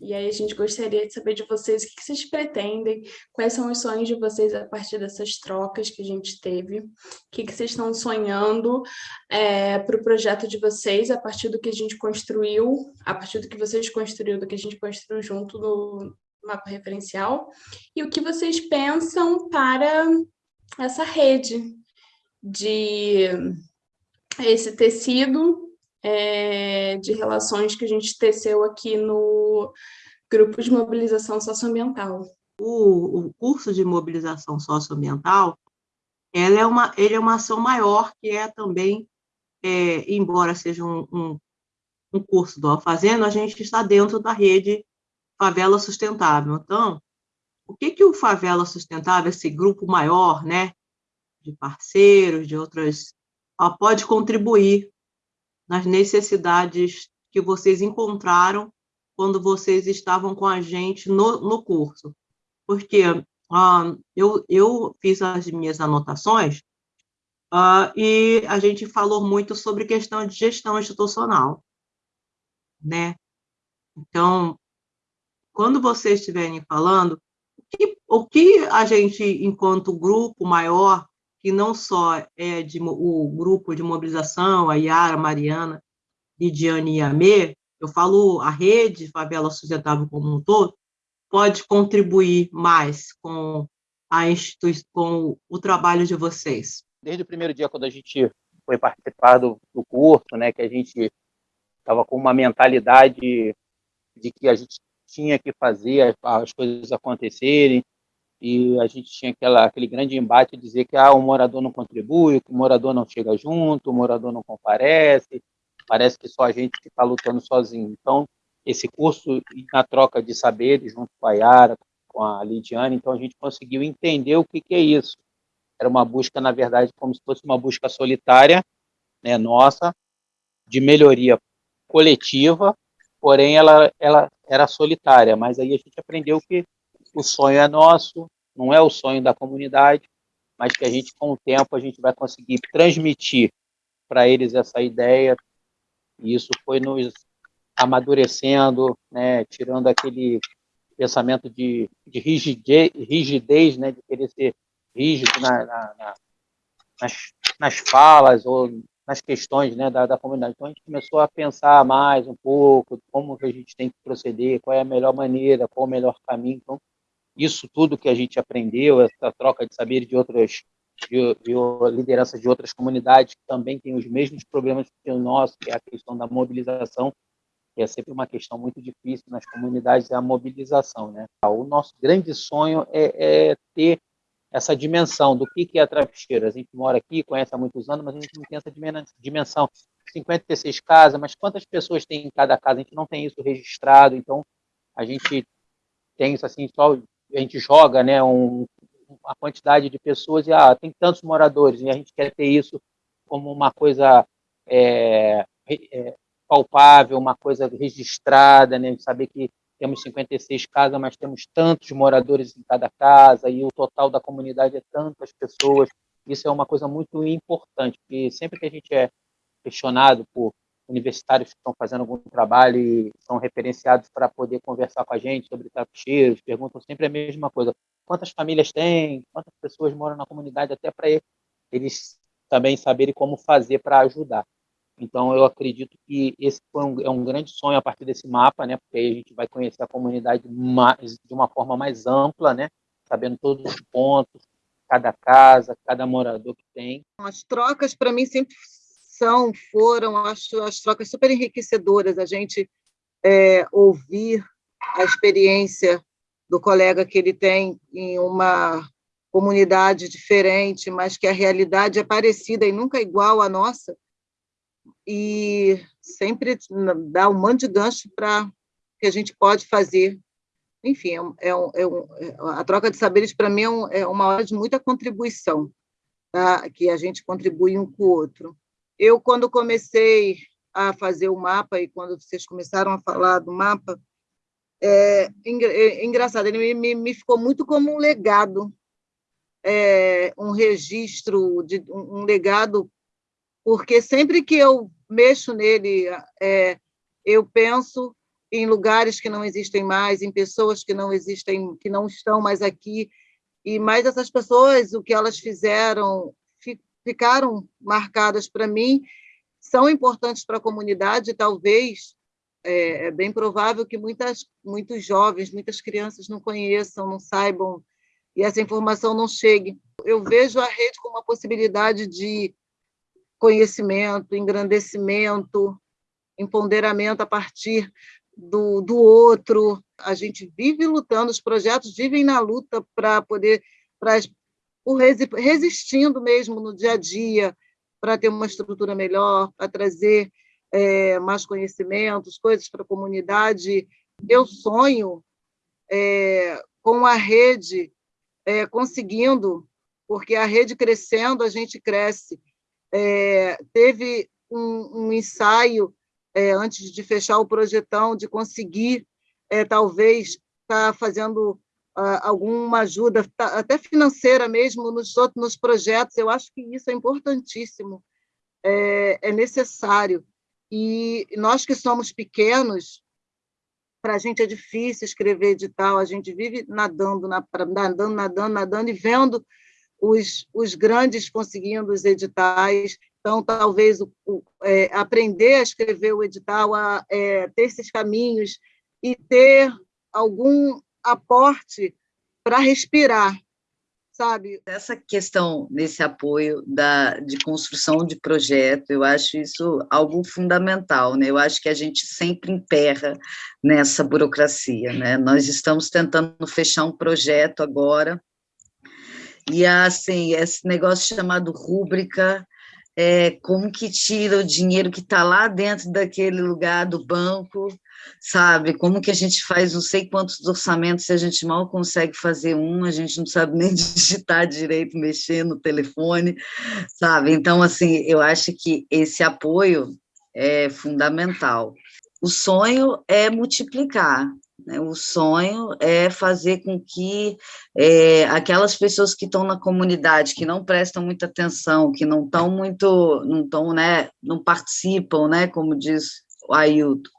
E aí a gente gostaria de saber de vocês o que vocês pretendem, quais são os sonhos de vocês a partir dessas trocas que a gente teve, o que vocês estão sonhando é, para o projeto de vocês a partir do que a gente construiu, a partir do que vocês construíram, do que a gente construiu junto no mapa referencial, e o que vocês pensam para essa rede de esse tecido é, de relações que a gente teceu aqui no grupo de mobilização socioambiental. O, o curso de mobilização socioambiental, ela é uma, ele é uma ação maior, que é também, é, embora seja um, um, um curso do Fazendo, a gente está dentro da rede Favela Sustentável. Então, o que, que o Favela Sustentável, esse grupo maior, né, de parceiros, de outras, pode contribuir nas necessidades que vocês encontraram quando vocês estavam com a gente no, no curso. Porque uh, eu, eu fiz as minhas anotações uh, e a gente falou muito sobre questão de gestão institucional. Né? Então, quando vocês estiverem falando, o que, o que a gente, enquanto grupo maior, que não só é de, o grupo de mobilização, a Yara, Mariana, Lidiane e a Mê, eu falo a rede Favela Sustentável como um todo, pode contribuir mais com, a com o trabalho de vocês? Desde o primeiro dia, quando a gente foi participar do, do curso, né, que a gente estava com uma mentalidade de que a gente tinha que fazer as, as coisas acontecerem, e a gente tinha aquela, aquele grande embate de dizer que ah, o morador não contribui, que o morador não chega junto, o morador não comparece, parece que só a gente que está lutando sozinho. Então, esse curso, na troca de saberes, junto com a Yara, com a Lidiane, então a gente conseguiu entender o que, que é isso. Era uma busca, na verdade, como se fosse uma busca solitária, né, nossa, de melhoria coletiva, porém ela, ela era solitária, mas aí a gente aprendeu que o sonho é nosso, não é o sonho da comunidade, mas que a gente, com o tempo, a gente vai conseguir transmitir para eles essa ideia, e isso foi nos amadurecendo, né, tirando aquele pensamento de, de rigidez, rigidez, né, de querer ser rígido na, na, na, nas, nas falas ou nas questões né, da, da comunidade. Então, a gente começou a pensar mais um pouco como que a gente tem que proceder, qual é a melhor maneira, qual o melhor caminho. Então, isso tudo que a gente aprendeu, essa troca de saber de outras de, de lideranças de outras comunidades que também têm os mesmos problemas que o nosso, que é a questão da mobilização, que é sempre uma questão muito difícil nas comunidades, é a mobilização. Né? O nosso grande sonho é, é ter essa dimensão do que, que é a travesseira. A gente mora aqui, conhece há muitos anos, mas a gente não tem essa dimensão. 56 casas, mas quantas pessoas tem em cada casa? A gente não tem isso registrado, então a gente tem isso assim, só a gente joga né, um, a quantidade de pessoas e ah, tem tantos moradores, e a gente quer ter isso como uma coisa é, é, palpável, uma coisa registrada, né, saber que temos 56 casas, mas temos tantos moradores em cada casa, e o total da comunidade é tantas pessoas. Isso é uma coisa muito importante, porque sempre que a gente é questionado por universitários que estão fazendo algum trabalho e são referenciados para poder conversar com a gente sobre tapucheiros, perguntam sempre a mesma coisa. Quantas famílias tem? Quantas pessoas moram na comunidade? Até para eles também saberem como fazer para ajudar. Então, eu acredito que esse um, é um grande sonho a partir desse mapa, né? Porque aí a gente vai conhecer a comunidade mais, de uma forma mais ampla, né? Sabendo todos os pontos, cada casa, cada morador que tem. As trocas, para mim, sempre são, foram, acho, as trocas super enriquecedoras, a gente é, ouvir a experiência do colega que ele tem em uma comunidade diferente, mas que a realidade é parecida e nunca igual à nossa, e sempre dá um monte de gancho para que a gente pode fazer. Enfim, é, é, é um, é a troca de saberes, para mim, é, é, uma hora de muita contribuição, tá? que a gente contribui um com o outro. Eu, quando comecei a fazer o mapa, e quando vocês começaram a falar do mapa, é, é engraçado, ele me, me, ficou muito como um legado, é, um registro, de um, legado, porque sempre que eu mexo nele, é, eu penso em lugares que não existem mais, em pessoas que não existem, que não estão mais aqui, e mais essas pessoas, o que elas fizeram, ficaram marcadas para mim, são importantes para a comunidade, talvez, é, é, bem provável que muitas, muitos jovens, muitas crianças não conheçam, não saibam, e essa informação não chegue. Eu vejo a rede como uma possibilidade de conhecimento, engrandecimento, empoderamento a partir do, do outro. A gente vive lutando, os projetos vivem na luta para poder, pra, por resistindo mesmo no dia a dia, para ter uma estrutura melhor, para trazer é, mais conhecimentos, coisas para a comunidade. Eu sonho é, com a rede é, conseguindo, porque a rede crescendo, a gente cresce. É, teve um, um ensaio é, antes de fechar o projetão, de conseguir, é, talvez, estar tá fazendo alguma ajuda, até financeira mesmo, nos, outros, nos projetos. Eu acho que isso é importantíssimo, é, é necessário. E nós que somos pequenos, para a gente é difícil escrever edital, a gente vive nadando, nadando, nadando, nadando e vendo os, os grandes conseguindo os editais. Então, talvez o, o, é, aprender a escrever o edital, a é, ter esses caminhos e ter algum aporte para respirar, sabe? Essa questão desse apoio da, de construção de projeto, eu acho isso algo fundamental, né? Eu acho que a gente sempre emperra nessa burocracia, né? Nós estamos tentando fechar um projeto agora, e assim, esse negócio chamado rúbrica, é, como que tira o dinheiro que está lá dentro daquele lugar do banco sabe? Como que a gente faz não sei quantos orçamentos se a gente mal consegue fazer um, a gente não sabe nem digitar direito, mexer no telefone, sabe? Então, assim, eu acho que esse apoio é fundamental. O sonho é multiplicar, né? o sonho é fazer com que é, aquelas pessoas que estão na comunidade, que não prestam muita atenção, que não estão muito, não estão, né, não participam, né, como diz o Ailton,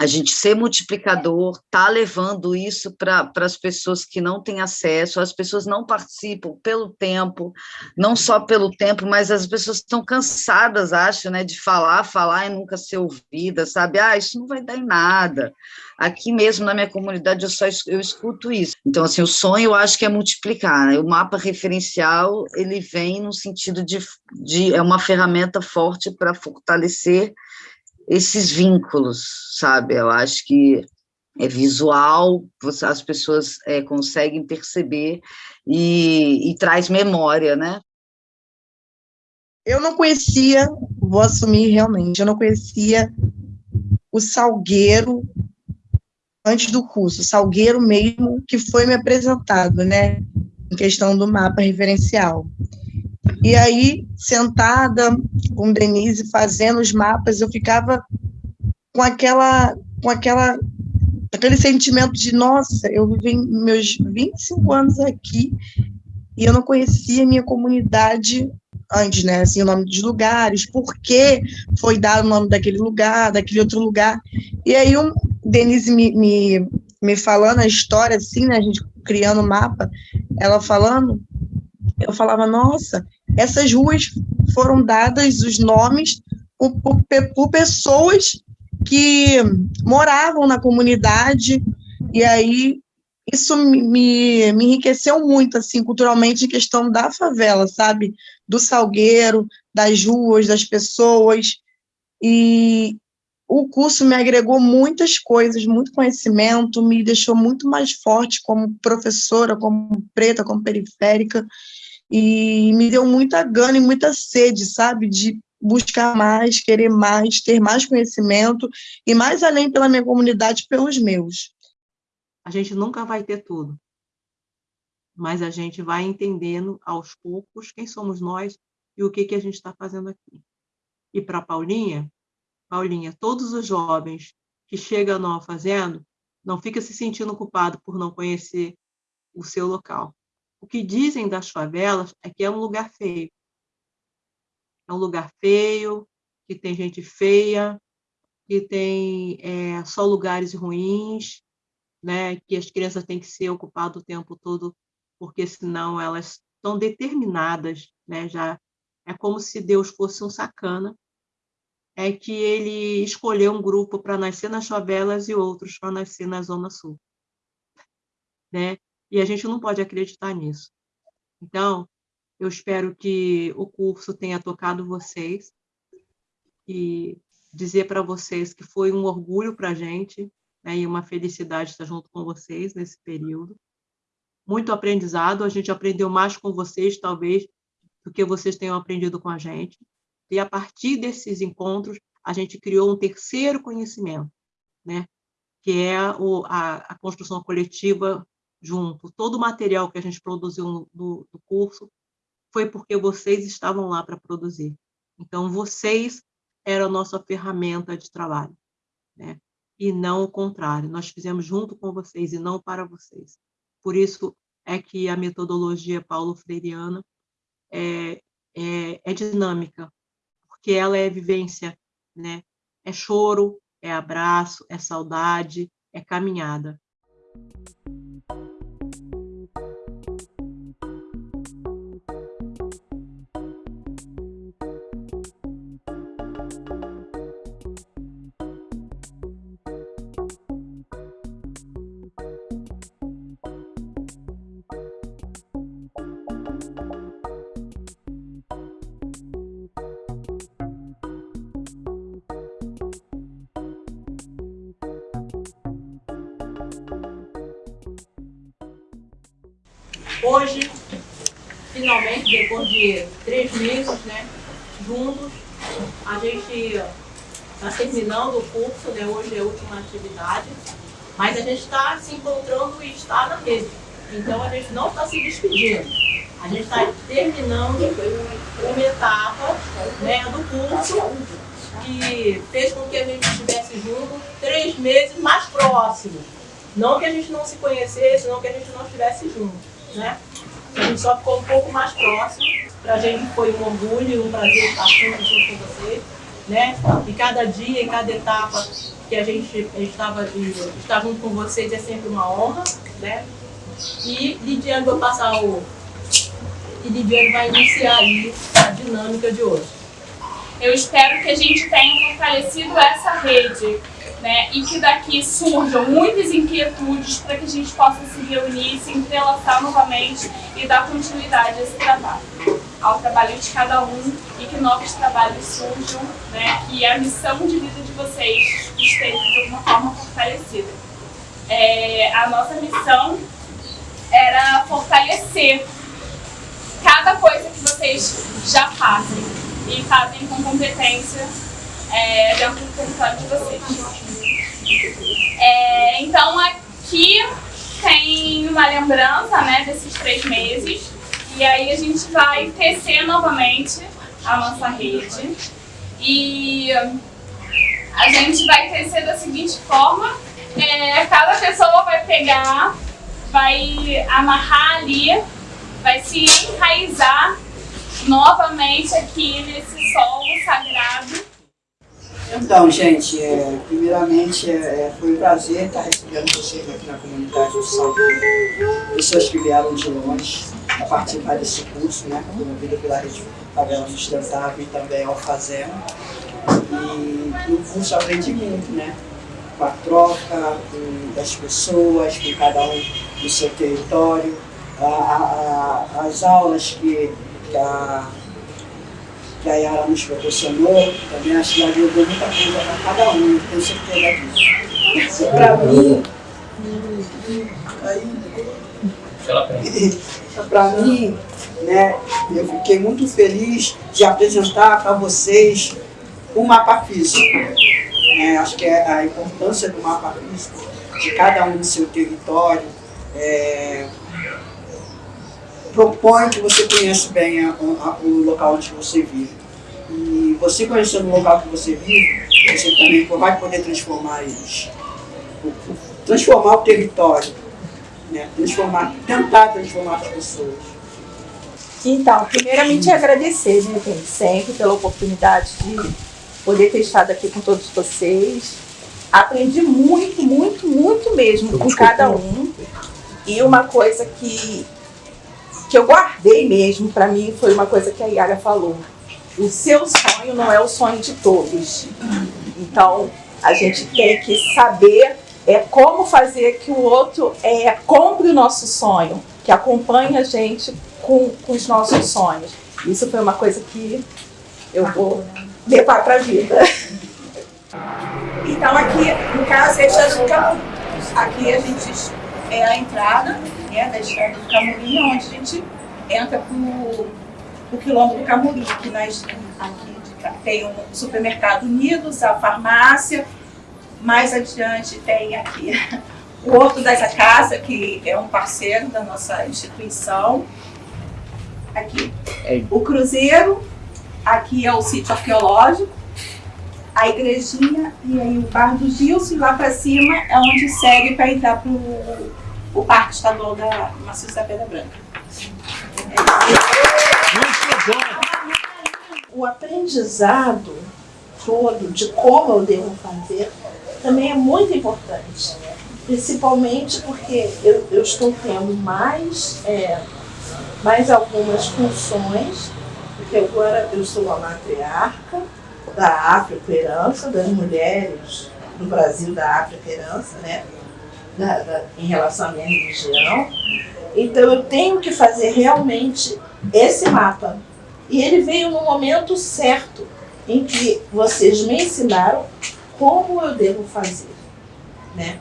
a gente ser multiplicador, tá levando isso para as pessoas que não têm acesso, as pessoas não participam pelo tempo, não só pelo tempo, mas as pessoas estão cansadas, acho, né, de falar, falar e nunca ser ouvida, sabe? Ah, isso não vai dar em nada. Aqui mesmo na minha comunidade eu só eu escuto isso. Então, assim, o sonho eu acho que é multiplicar, né? O mapa referencial, ele vem no sentido de, de é uma ferramenta forte para fortalecer esses vínculos, sabe? Eu acho que é visual, as pessoas é, conseguem perceber e, e traz memória, né? Eu não conhecia, vou assumir realmente, eu não conhecia o Salgueiro antes do curso, Salgueiro mesmo, que foi me apresentado, né, em questão do mapa referencial. E aí, sentada com Denise, fazendo os mapas, eu ficava com aquela, com aquela, aquele sentimento de, nossa, eu vivi meus 25 anos aqui e eu não conhecia a minha comunidade antes, né, assim, o nome dos lugares, por que foi dado o nome daquele lugar, daquele outro lugar. E aí, um, Denise me, me, me falando a história, assim, né, a gente criando o mapa, ela falando, eu falava, nossa, essas ruas foram dadas os nomes por, por, por pessoas que moravam na comunidade, e aí isso me, me enriqueceu muito, assim, culturalmente, em questão da favela, sabe? Do salgueiro, das ruas, das pessoas, e o curso me agregou muitas coisas, muito conhecimento, me deixou muito mais forte como professora, como preta, como periférica, e me deu muita gana e muita sede, sabe, de buscar mais, querer mais, ter mais conhecimento e mais além pela minha comunidade, pelos meus. A gente nunca vai ter tudo, mas a gente vai entendendo aos poucos quem somos nós e o que, que a gente está fazendo aqui. E para Paulinha, Paulinha, todos os jovens que chegam não fazendo, não fica se sentindo culpado por não conhecer o seu local. O que dizem das favelas é que é um lugar feio. É um lugar feio, que tem gente feia, que tem é, só lugares ruins, né, que as crianças têm que ser ocupadas o tempo todo, porque senão elas estão determinadas, né, já é como se Deus fosse um sacana, é que ele escolheu um grupo para nascer nas favelas e outros para nascer na Zona Sul. Né? E a gente não pode acreditar nisso. Então, eu espero que o curso tenha tocado vocês e dizer para vocês que foi um orgulho para a gente né, e uma felicidade estar junto com vocês nesse período. Muito aprendizado, a gente aprendeu mais com vocês, talvez, do que vocês tenham aprendido com a gente. E a partir desses encontros, a gente criou um terceiro conhecimento, né? que é o, a, a construção coletiva junto. Todo o material que a gente produziu no, do, curso foi porque vocês estavam lá para produzir. Então, vocês eram a nossa ferramenta de trabalho, né? e não o contrário. Nós fizemos junto com vocês e não para vocês. Por isso é que a metodologia paulo freiriana é, é, é dinâmica, porque ela é vivência, né? é choro, é abraço, é saudade, é caminhada. Hoje, finalmente, depois de três meses, né, juntos, a gente está terminando o curso, né, hoje é a última atividade, mas a gente está se encontrando e está na rede. Então, a gente não está se despedindo. A gente está terminando uma etapa né, do curso que fez com que a gente estivesse junto três meses mais próximos. Não que a gente não se conhecesse, não que a gente não estivesse junto né? A gente só ficou um pouco mais próximo. Para a gente foi um orgulho um prazer estar junto com vocês, né? E cada dia, e cada etapa que a gente estava estar junto com vocês é sempre uma honra, né? E Lidiane vai passar o... E Lidiane vai iniciar aí a dinâmica de hoje. Eu espero que a gente tenha fortalecido essa rede né, e que daqui surjam muitas inquietudes para que a gente possa se reunir, se entrelaçar novamente e dar continuidade a esse trabalho, ao trabalho de cada um e que novos trabalhos surjam, né, que a missão de vida de vocês esteja de alguma forma fortalecida. É, a nossa missão era fortalecer cada coisa que vocês já fazem e fazem com competência é, dentro do território de vocês. É, então aqui tem uma lembrança né, desses três meses. E aí a gente vai tecer novamente a nossa rede. E a gente vai tecer da seguinte forma, é, cada pessoa vai pegar, vai amarrar ali, vai se enraizar novamente aqui nesse solo sagrado então, gente, é, primeiramente é, é, foi um prazer estar recebendo vocês aqui na comunidade do Salgueiro, pessoas que vieram de longe a participar desse curso, né, promovido pela Rede Favela Sustentável e também ao Fazenda. E no curso aprendi muito, né, com a troca com, das pessoas, com cada um do seu território, a, a, as aulas que, que a que a Yara nos proporcionou, também acho que ela deu muita coisa para cada um, tenho certeza disso. Para mim, para mim, né, eu fiquei muito feliz de apresentar para vocês o mapa físico. É, acho que é a importância do mapa físico, de cada um do seu território, é, propõe que você conheça bem a, a, o local onde você vive. E você conhecendo o local que você vive, você também vai poder transformar eles. Transformar o território, né? transformar, tentar transformar as pessoas. Então, primeiramente agradecer, né, sempre pela oportunidade de poder ter estado aqui com todos vocês. Aprendi muito, muito, muito mesmo com cada um. E uma coisa que, que eu guardei mesmo para mim foi uma coisa que a Yara falou. O seu sonho não é o sonho de todos. Então, a gente tem que saber é, como fazer que o outro é, compre o nosso sonho, que acompanhe a gente com, com os nossos sonhos. Isso foi uma coisa que eu vou levar para a vida. Então aqui, no caso, é Jardim Camurim. Aqui a gente é a entrada né, da estrada do Camurim, onde a gente entra para o quilômetro do Camurim, que nós aqui tem o um supermercado Unidos, a farmácia, mais adiante tem aqui o Horto das Acácias, que é um parceiro da nossa instituição. Aqui é. o Cruzeiro, aqui é o sítio arqueológico, a igrejinha e aí o bar do Gilson, e lá para cima é onde segue para entrar para o Parque Estadual da Maciço da Pedra Branca. O aprendizado todo de como eu devo fazer também é muito importante. Principalmente porque eu, eu estou tendo mais, é, mais algumas funções, porque agora eu sou a matriarca da África Herança, das mulheres no Brasil da África Herança, né? Da, da, em relação à minha religião. Então eu tenho que fazer realmente esse mapa. E ele veio no momento certo, em que vocês me ensinaram como eu devo fazer. Né?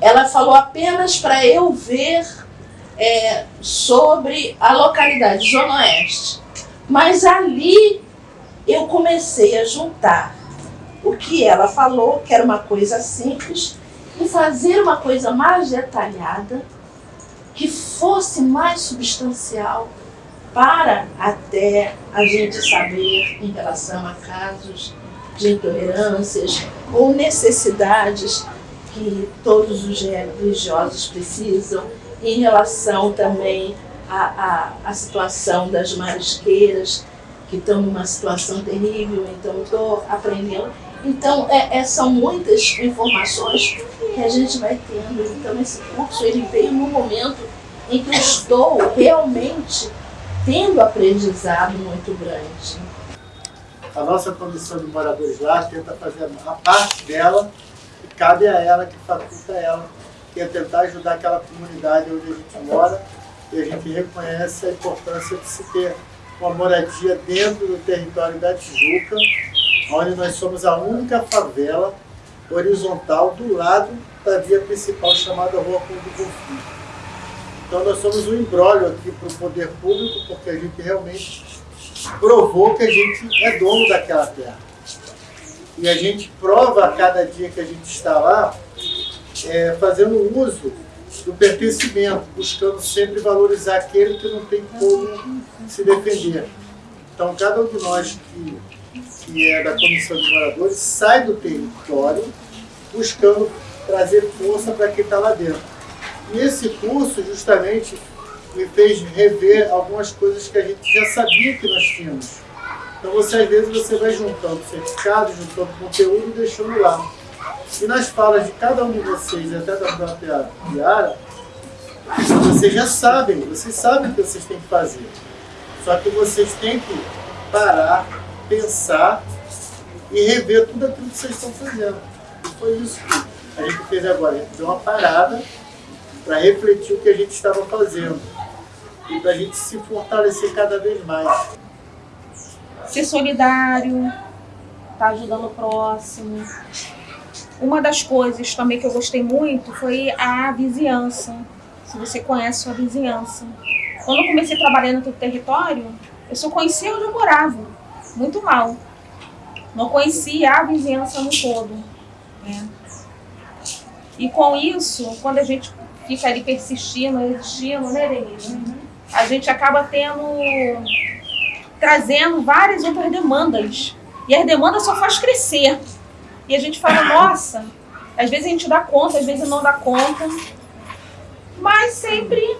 Ela falou apenas para eu ver é, sobre a localidade, Zona Oeste. Mas ali eu comecei a juntar o que ela falou, que era uma coisa simples, e fazer uma coisa mais detalhada, que fosse mais substancial, para até a gente saber em relação a casos de intolerâncias ou necessidades que todos os religiosos precisam, em relação também à, à, à situação das marisqueiras, que estão numa situação terrível, então estou aprendendo. Então, é, é, são muitas informações que a gente vai tendo. Então, esse curso ele veio no momento em que eu estou realmente tendo aprendizado muito grande a nossa comissão de moradores lá tenta fazer a parte dela e cabe a ela, que faculta ela, que é tentar ajudar aquela comunidade onde a gente mora e a gente reconhece a importância de se ter uma moradia dentro do território da Tijuca, onde nós somos a única favela horizontal do lado da via principal chamada Rua Conde Conflito. Então nós somos um embrólio aqui para o poder público, porque a gente realmente provou que a gente é dono daquela terra. E a gente prova a cada dia que a gente está lá, é, fazendo uso do pertencimento, buscando sempre valorizar aquele que não tem como se defender. Então, cada um de nós que, que é da Comissão de Moradores sai do território buscando trazer força para quem está lá dentro. E esse curso, justamente, me fez rever algumas coisas que a gente já sabia que nós tínhamos. Então você às vezes você vai juntando certificados, juntando conteúdo e deixando lá. E nas falas de cada um de vocês, até da própria Yara, vocês já sabem, vocês sabem o que vocês têm que fazer. Só que vocês têm que parar, pensar e rever tudo aquilo que vocês estão fazendo. E foi isso que a gente fez agora. A gente deu uma parada para refletir o que a gente estava fazendo e para a gente se fortalecer cada vez mais. Ser solidário, estar tá ajudando o próximo. Uma das coisas também que eu gostei muito foi a vizinhança. Se você conhece sua vizinhança. Quando eu comecei a trabalhar no território, eu só conhecia onde eu morava, muito mal. Não conhecia a vizinhança no todo. Né? E com isso, quando a gente fica ali persistindo, resistindo, né, Denise? A gente acaba tendo trazendo várias outras demandas. E as demandas só faz crescer. E a gente fala, nossa, às vezes a gente dá conta, às vezes não dá conta. Mas sempre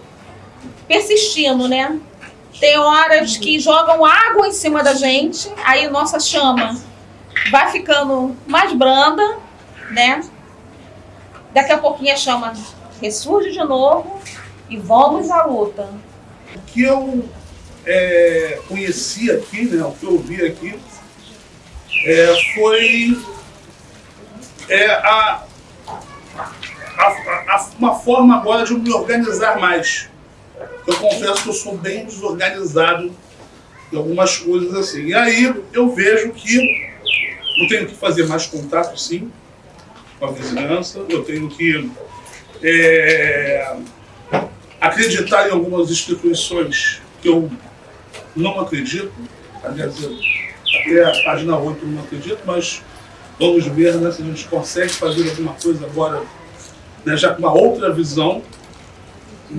persistindo, né? Tem horas que jogam água em cima da gente, aí nossa chama vai ficando mais branda, né? Daqui a pouquinho a chama ressurge de novo e vamos à luta. O que eu é, conheci aqui, né, o que eu vi aqui, é, foi é, a, a, a, uma forma agora de me organizar mais. Eu confesso que eu sou bem desorganizado em algumas coisas assim. E aí eu vejo que eu tenho que fazer mais contato, sim, com a vizinhança, eu tenho que é, acreditar em algumas instituições que eu não acredito, aliás, até a página 8 eu não acredito, mas vamos ver né, se a gente consegue fazer alguma coisa agora, né, já com uma outra visão,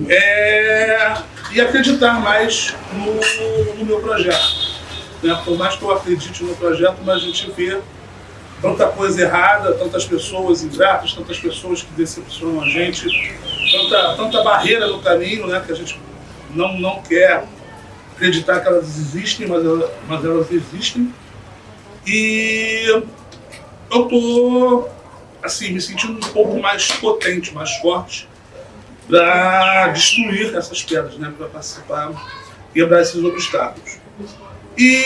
é, e acreditar mais no, no meu projeto. Né? Por mais que eu acredite no projeto, mas a gente vê tanta coisa errada, tantas pessoas ingratas, tantas pessoas que decepcionam a gente, tanta, tanta barreira no caminho né, que a gente não, não quer acreditar que elas existem, mas, elas, mas elas existem. E eu estou assim, me sentindo um pouco mais potente, mais forte para destruir essas pedras, né, para participar, quebrar esses obstáculos. E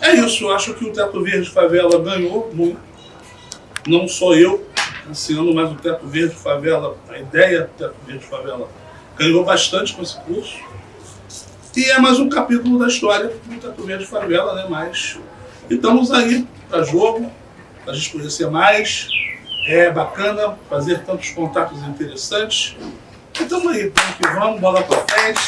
é isso, eu acho que o Teto Verde Favela ganhou muito. Não só eu esse ano, mas o Teto Verde Favela, a ideia do Teto Verde Favela ganhou bastante com esse curso. E é mais um capítulo da história do Teto Verde Favela, né? Mas estamos aí para jogo, para a gente conhecer mais. É bacana fazer tantos contatos interessantes. Então aí, vamos que vamos, bola para frente.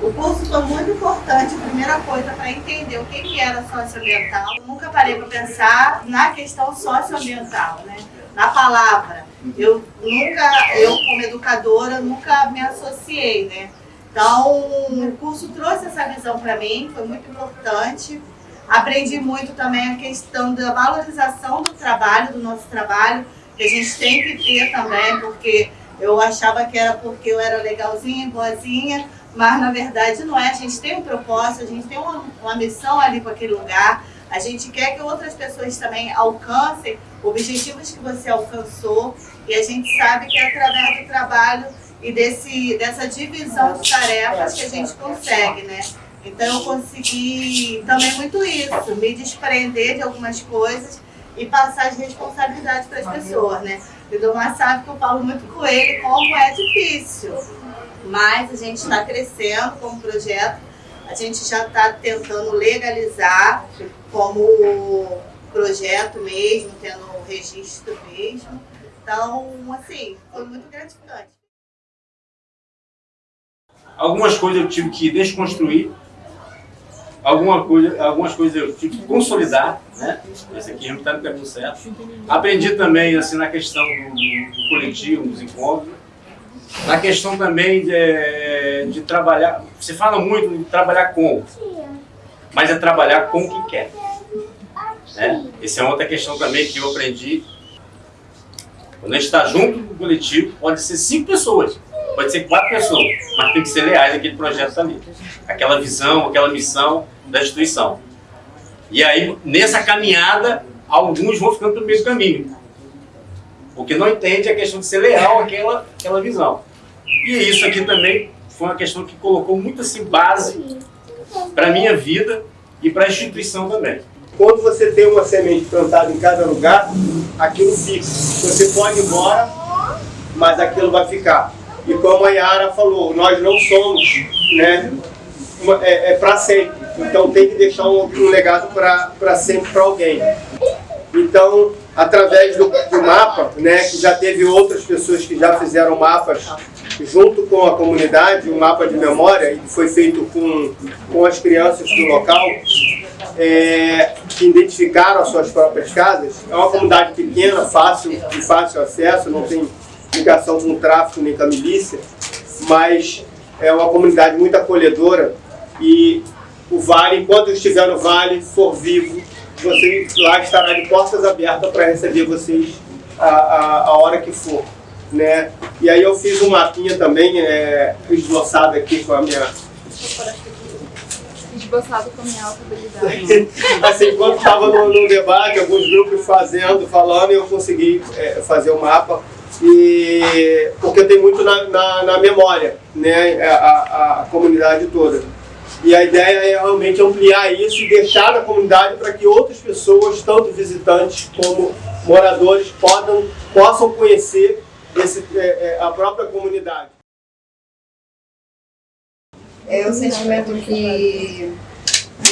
O curso foi muito importante, primeira coisa, para entender o que, que era socioambiental. Eu nunca parei para pensar na questão socioambiental, né? na palavra. Eu nunca, eu como educadora, nunca me associei, né? Então, o curso trouxe essa visão para mim, foi muito importante. Aprendi muito também a questão da valorização do trabalho, do nosso trabalho, que a gente tem que ter também, porque eu achava que era porque eu era legalzinha, boazinha, mas na verdade não é. A gente tem um propósito, a gente tem uma, uma missão ali para aquele lugar, a gente quer que outras pessoas também alcancem objetivos que você alcançou e a gente sabe que é através do trabalho e desse, dessa divisão de tarefas que a gente consegue, né? Então eu consegui também muito isso, me desprender de algumas coisas e passar as responsabilidades para as pessoas, né? O Domar sabe que eu falo muito com ele como é difícil, mas a gente está crescendo como projeto, a gente já está tentando legalizar como projeto mesmo, tendo o registro mesmo. Então, assim, foi muito gratificante. Algumas coisas eu tive que desconstruir, alguma coisa, algumas coisas eu tive que consolidar, né? Esse aqui está no caminho certo. Aprendi também assim, na questão do, do coletivo, dos encontros, na questão também de, de trabalhar, você fala muito de trabalhar com, mas é trabalhar com quem quer. Né? Essa é outra questão também que eu aprendi. Quando a gente está junto com o coletivo, pode ser cinco pessoas, pode ser quatro pessoas, mas tem que ser leais àquele projeto ali. Aquela visão, aquela missão da instituição. E aí, nessa caminhada, alguns vão ficando pelo meio do caminho. Porque não entende a questão de ser leal àquela, àquela visão. E isso aqui também foi uma questão que colocou muito assim, base para a minha vida e para a instituição também. Quando você tem uma semente plantada em cada lugar, aquilo fica. Você pode ir embora, mas aquilo vai ficar. E como a Yara falou, nós não somos né, é, é para sempre. Então tem que deixar um, um legado para sempre para alguém. Então, através do, do, mapa, né, que já teve outras pessoas que já fizeram mapas junto com a comunidade, um mapa de memória, que foi feito com, com as crianças do local, é, que identificaram as suas próprias casas. É uma comunidade pequena, fácil, de fácil acesso, não tem ligação com o tráfico nem com a milícia, mas é uma comunidade muito acolhedora e o Vale, enquanto estiver no Vale, for vivo, você lá estará de portas abertas para receber vocês a, a, a, hora que for. Né? E aí eu fiz um mapinha também, é, esboçado aqui com a minha esboçado com a minha habilidade. assim, enquanto estava no, no, debate, alguns grupos fazendo, falando, eu consegui é, fazer o mapa, e, porque tem muito na, na, na memória, né, a, a, a, comunidade toda. E a ideia é realmente ampliar isso e deixar na comunidade para que outras pessoas, tanto visitantes como moradores, podam, possam conhecer esse, é, é, a própria comunidade. É o sentimento que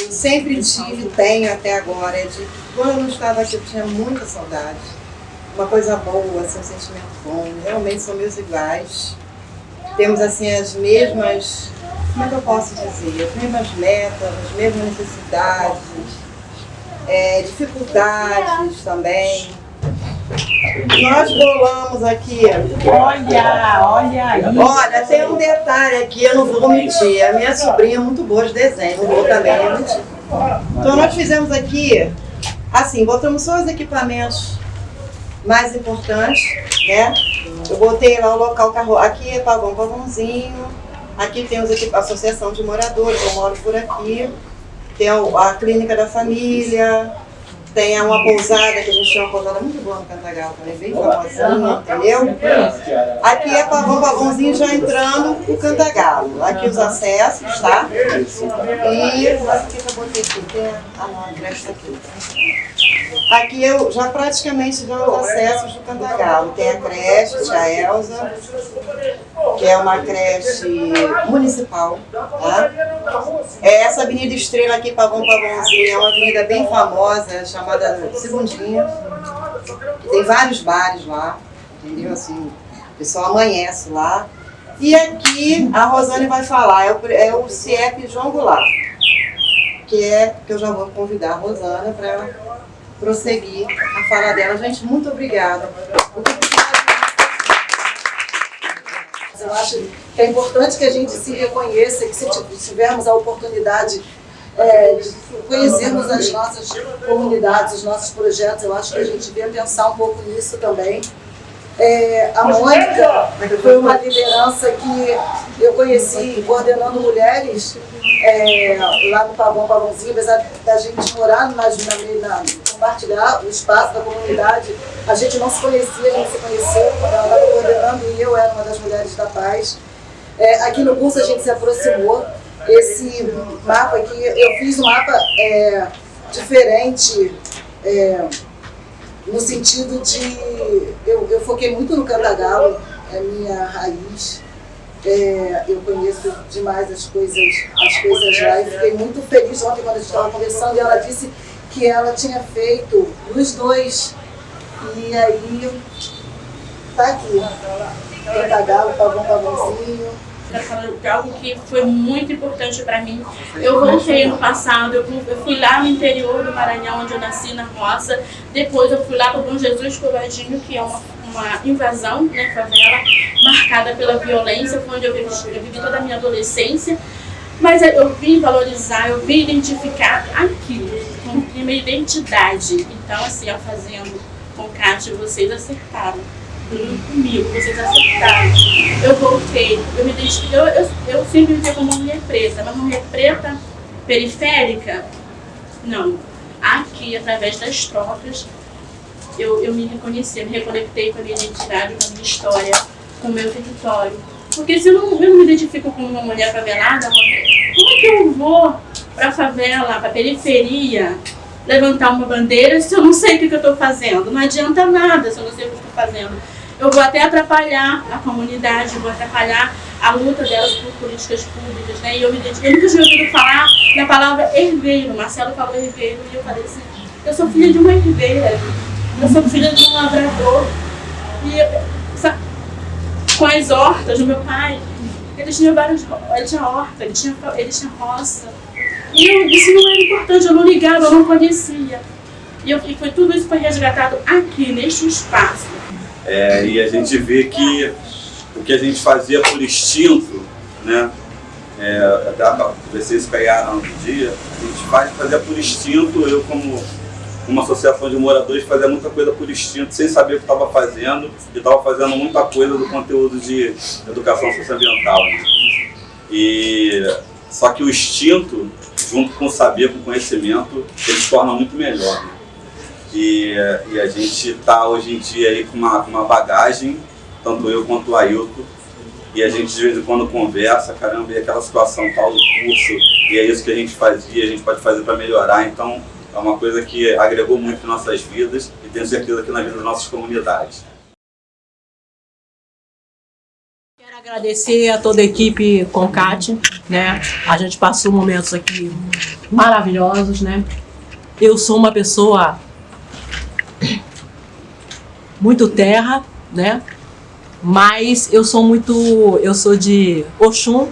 eu sempre tive tenho até agora, é de quando eu estava aqui eu tinha muita saudade. Uma coisa boa, assim, um sentimento bom, realmente são meus iguais. Temos assim as mesmas, como é que eu posso dizer, as mesmas metas, as mesmas necessidades, é, dificuldades também. Nós bolamos aqui. Olha, olha. Olha, tem um detalhe aqui, eu não vou mentir. A minha sobrinha é muito boa de desenho, não vou também mentir. Então nós fizemos aqui, assim, botamos só os equipamentos mais importantes, né? Eu botei lá o local carro. Aqui é pavão, pavãozinho. Aqui tem os a associação de moradores, eu moro por aqui. Tem a clínica da família, tem uma pousada, que a gente chama uma pousada muito boa no Cantagal também, bem famosinha, entendeu? Aqui é pavão, pavãozinho já entrando o Cantagalo. Aqui os acessos, tá? E aqui que eu botei aqui, tem a, a creche aqui. Aqui eu já praticamente já os acessos do Cantagalo. Tem a creche, tia Elza, que é uma creche municipal, tá? É essa Avenida Estrela aqui, Pavão Pavãozinho, é uma avenida bem famosa, chamada Segundinha. Tem vários bares lá, entendeu? Assim, o pessoal amanhece lá. E aqui a Rosane vai falar, é o, é o CIEP João Goulart, que é que eu já vou convidar a Rosana para prosseguir a fala dela. Gente, muito obrigada. Eu acho que é importante que a gente se reconheça, que se tivermos a oportunidade é, de conhecermos as nossas comunidades, os nossos projetos, eu acho que a gente devia pensar um pouco nisso também. É, a Mônica foi uma liderança que eu conheci coordenando mulheres é, lá no Pavão Pavãozinho, apesar da gente morar na, na, na, compartilhar o espaço da comunidade, a gente não se conhecia, a gente se conheceu quando ela estava coordenando e eu era uma das mulheres da paz. É, aqui no curso a gente se aproximou, esse mapa aqui, eu fiz um mapa é, diferente, é, no sentido de, eu, eu foquei muito no cantagalo, é minha raiz, é, eu conheço demais as coisas, as coisas lá e fiquei muito feliz ontem quando a gente estava conversando e ela disse que ela tinha feito nos dois. E aí, tá aqui. Cantagalo, pavão, pavãozinho quero falar de algo que foi muito importante para mim. Eu voltei no passado, eu fui lá no interior do Maranhão, onde eu nasci, na roça. Depois eu fui lá para o Bom Jesus Covadinho, que é uma, uma invasão, né, favela, marcada pela violência, foi onde eu vivi, eu vivi toda a minha adolescência. Mas eu vim valorizar, eu vim identificar aquilo, como minha identidade. Então, assim, ó, fazendo com Cátia, vocês acertaram comigo, vocês acertaram. Eu voltei, eu me identifiquei, eu, eu, eu sempre me vi como mulher preta, mas mulher preta periférica, não. Aqui, através das trocas, eu, eu me reconheci, me reconectei com a minha identidade, com a minha história, com o meu território. Porque se eu não, eu não me identifico como uma mulher favelada, como é que eu vou para a favela, para a periferia, levantar uma bandeira se eu não sei o que, eu estou fazendo? Não adianta nada se eu não sei o que estou fazendo eu vou até atrapalhar a comunidade, vou atrapalhar a luta delas por políticas públicas, né? E eu me identifiquei, eu nunca tinha ouvido falar na palavra herveiro, Marcelo falou herveiro, e eu falei assim, eu sou filha de uma herveira, eu sou filha de um lavrador, e sabe, com as hortas do meu pai, ele tinha vários, ele tinha horta, ele tinha, ele tinha roça, e eu, isso não era importante, eu não ligava, eu não conhecia. E, eu, e foi tudo isso foi resgatado aqui, neste espaço. É, e a gente vê que o que a gente fazia por instinto, né? É, vocês pegaram no dia, a gente faz, fazia por instinto, eu como uma associação de moradores fazia muita coisa por instinto, sem saber o que estava fazendo, e estava fazendo muita coisa do conteúdo de educação socioambiental. Né? E Só que o instinto, junto com o saber, com o conhecimento, ele se torna muito melhor. Né? E, a gente está hoje em dia aí com uma, uma bagagem, tanto eu quanto o Ailton, e a gente de vez em quando conversa, caramba, e aquela situação tal do curso, e é isso que a gente fazia, a gente pode fazer para melhorar, então é uma coisa que agregou muito em nossas vidas e tenho certeza que na vida das nossas comunidades. Quero agradecer a toda a equipe Concat, né? A gente passou momentos aqui maravilhosos, né? Eu sou uma pessoa muito terra, né? Mas eu sou muito, eu sou de Oxum,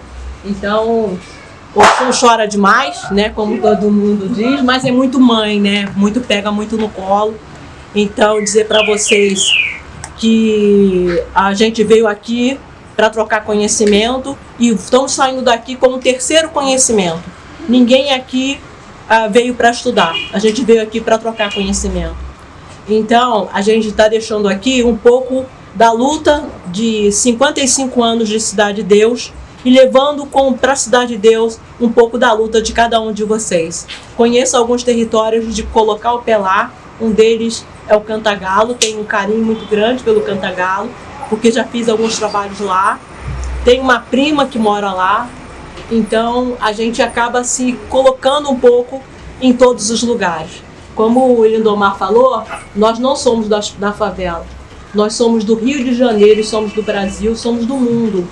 então Oxum chora demais, né? Como todo mundo diz, mas é muito mãe, né? Muito pega muito no colo. Então dizer para vocês que a gente veio aqui para trocar conhecimento e estamos saindo daqui com um terceiro conhecimento. Ninguém aqui ah, veio para estudar, a gente veio aqui para trocar conhecimento. Então, a gente está deixando aqui um pouco da luta de 55 anos de Cidade de Deus e levando para a Cidade de Deus um pouco da luta de cada um de vocês. Conheço alguns territórios de colocar o pé lá, um deles é o Cantagalo, tenho um carinho muito grande pelo Cantagalo, porque já fiz alguns trabalhos lá. Tenho uma prima que mora lá, então a gente acaba se colocando um pouco em todos os lugares. Como o Lindomar falou, nós não somos da, da favela. Nós somos do Rio de Janeiro, somos do Brasil, somos do mundo.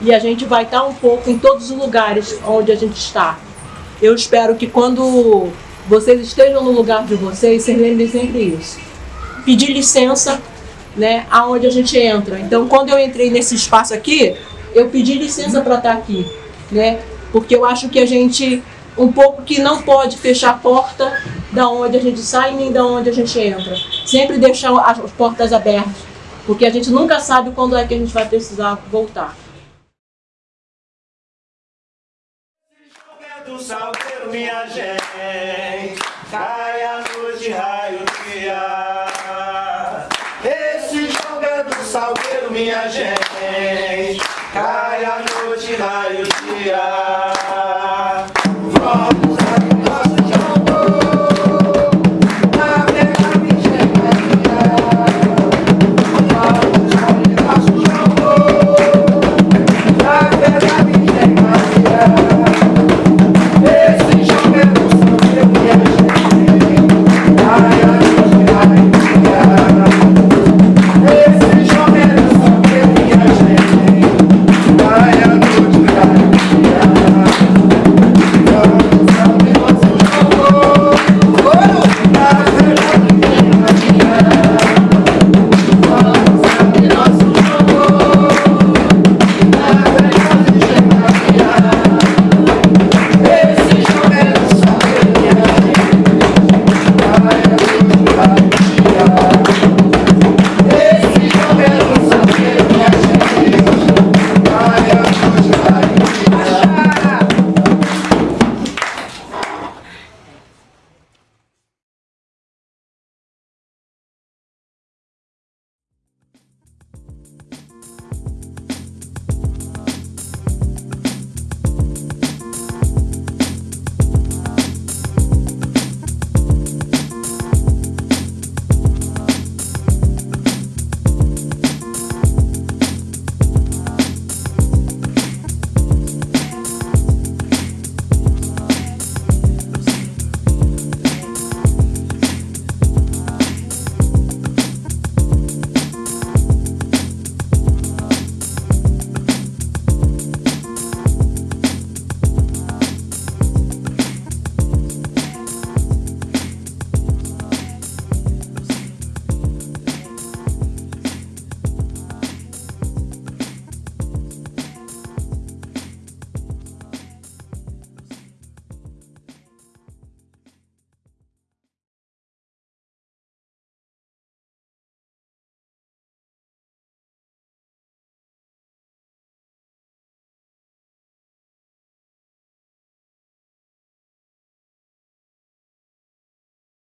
E a gente vai estar um pouco em todos os lugares onde a gente está. Eu espero que quando vocês estejam no lugar de vocês, vocês lembrem sempre isso. Pedir licença, né, aonde a gente entra. Então, quando eu entrei nesse espaço aqui, eu pedi licença para estar aqui, né? Porque eu acho que a gente um pouco que não pode fechar a porta da onde a gente sai nem da onde a gente entra. Sempre deixar as portas abertas, porque a gente nunca sabe quando é que a gente vai precisar voltar. do salgueiro, minha gente, cai a noite, raio dia. Esse jogo é do salgueiro, minha gente, cai a noite, raio dia.